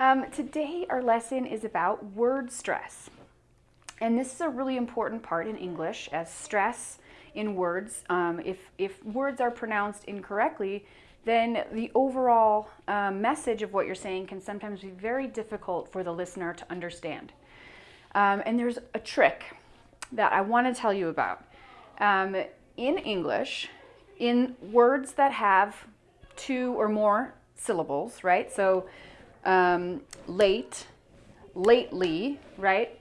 Um, today our lesson is about word stress. And this is a really important part in English as stress in words. Um, if, if words are pronounced incorrectly, then the overall um, message of what you're saying can sometimes be very difficult for the listener to understand. Um, and there's a trick that I want to tell you about. Um, in English, in words that have two or more syllables, right? So um, late, lately, right?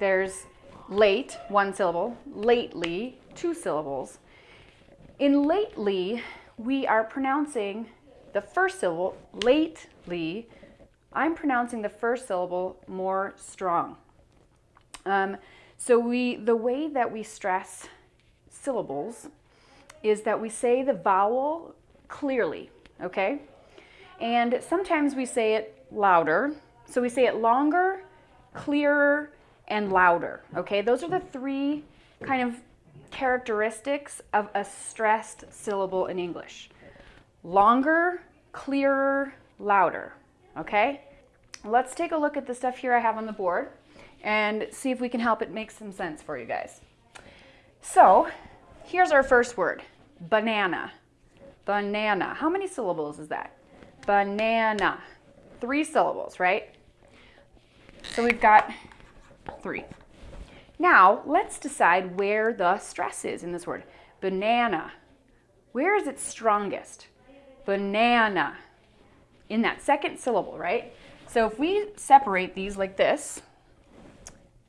There's late, one syllable, lately, two syllables. In lately, we are pronouncing the first syllable, lately, I'm pronouncing the first syllable more strong. Um, so we, the way that we stress syllables is that we say the vowel clearly, okay? And sometimes we say it louder. So we say it longer, clearer, and louder, okay? Those are the three kind of characteristics of a stressed syllable in English. Longer, clearer, louder, okay? Let's take a look at the stuff here I have on the board and see if we can help it make some sense for you guys. So here's our first word, banana. Banana. How many syllables is that? Banana. Three syllables, right? So we've got three. Now, let's decide where the stress is in this word. Banana. Where is it strongest? Banana. In that second syllable, right? So if we separate these like this,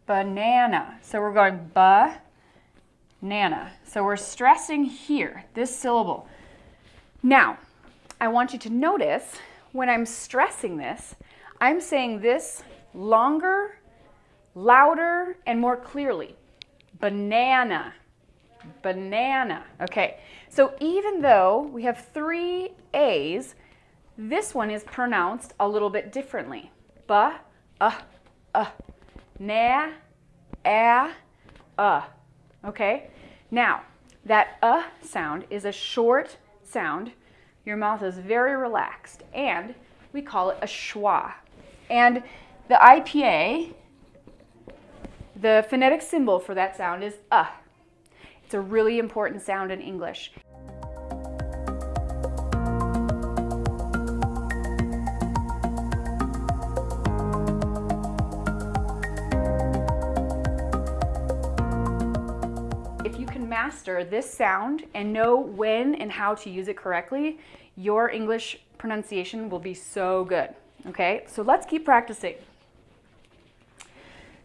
banana. So we're going ba, nana. So we're stressing here, this syllable. Now, I want you to notice when I'm stressing this, I'm saying this longer louder and more clearly. Banana, banana. Okay, so even though we have three A's, this one is pronounced a little bit differently. Ba, uh, uh, na, a, uh. Okay, now that uh sound is a short sound. Your mouth is very relaxed and we call it a schwa. And the IPA the phonetic symbol for that sound is uh. It's a really important sound in English. Master this sound and know when and how to use it correctly, your English pronunciation will be so good. Okay, so let's keep practicing.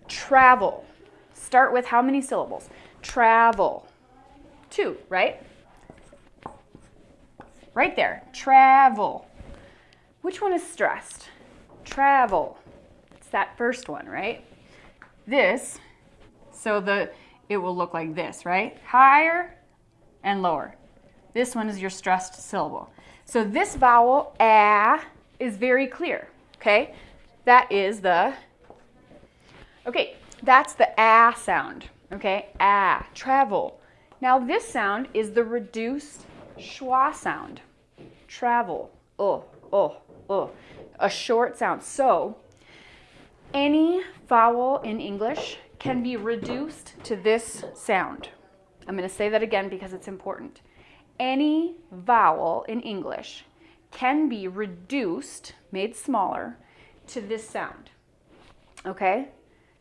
Travel. Start with how many syllables? Travel. Two, right? Right there. Travel. Which one is stressed? Travel. It's that first one, right? This, so the it will look like this, right? Higher and lower. This one is your stressed syllable. So this vowel, ah, is very clear, okay? That is the Okay, that's the ah sound. Okay, ah, travel. Now this sound is the reduced schwa sound. Travel, oh, oh, oh, a short sound. So any vowel in English can be reduced to this sound. I'm going to say that again because it's important. Any vowel in English can be reduced, made smaller, to this sound. Okay?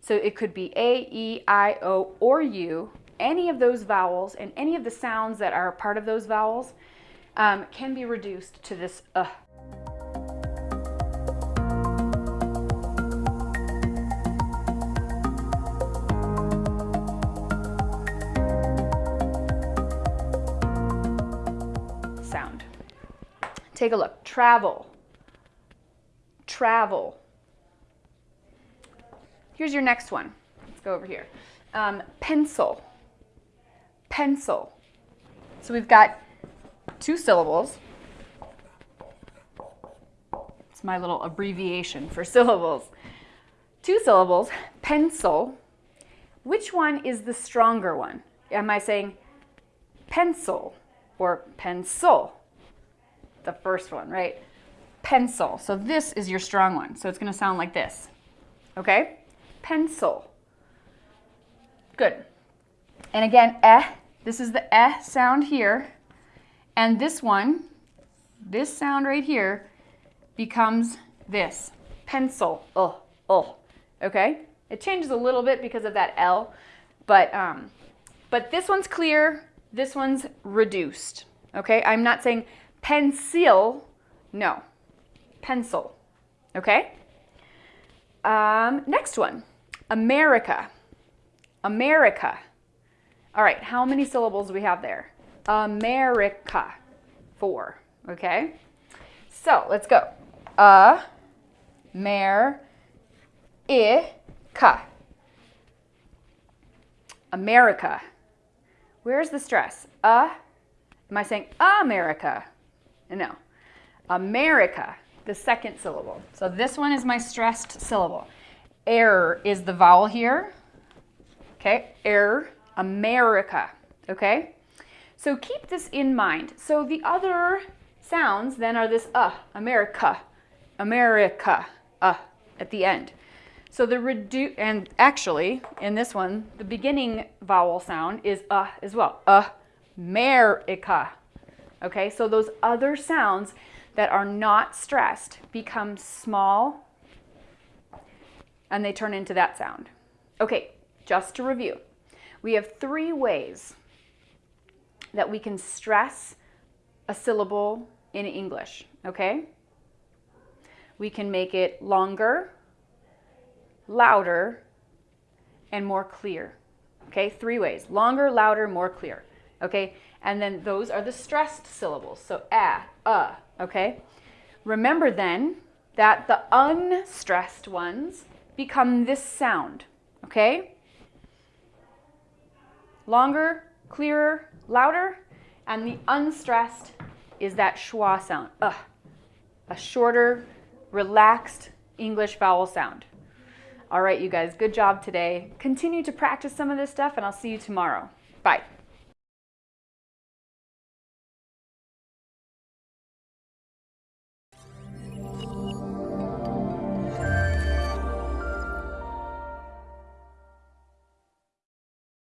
So it could be A, E, I, O, or U. Any of those vowels and any of the sounds that are part of those vowels um, can be reduced to this uh. Sound. Take a look. Travel. Travel. Here's your next one. Let's go over here. Um, pencil. Pencil. So we've got two syllables. It's my little abbreviation for syllables. Two syllables, pencil. Which one is the stronger one? Am I saying pencil or pencil? The first one, right? pencil. So this is your strong one. So it's going to sound like this. Okay? Pencil. Good. And again, eh. This is the eh sound here. And this one, this sound right here, becomes this. Pencil. Oh, oh. Okay? It changes a little bit because of that L, but, um, but this one's clear, this one's reduced. Okay? I'm not saying pencil, no. Pencil. Okay? Um, next one. America. America. All right, how many syllables do we have there? America. Four. Okay? So let's go. A, mer, i, ka. America. Where's the stress? Uh, am I saying America? No. America, the second syllable. So this one is my stressed syllable. Air is the vowel here. Okay, air, America. Okay? So keep this in mind. So the other sounds then are this uh, America, America, uh, at the end. So the reduce, and actually in this one, the beginning vowel sound is uh as well. Uh, America. Okay, so those other sounds that are not stressed become small and they turn into that sound. Okay, just to review, we have three ways that we can stress a syllable in English, okay? We can make it longer, louder, and more clear. Okay, three ways. Longer, louder, more clear. Okay, and then those are the stressed syllables. So ah, uh, okay? Remember then that the unstressed ones become this sound, okay? Longer, clearer, louder, and the unstressed is that schwa sound, uh, a shorter, relaxed English vowel sound. All right, you guys, good job today. Continue to practice some of this stuff, and I'll see you tomorrow. Bye.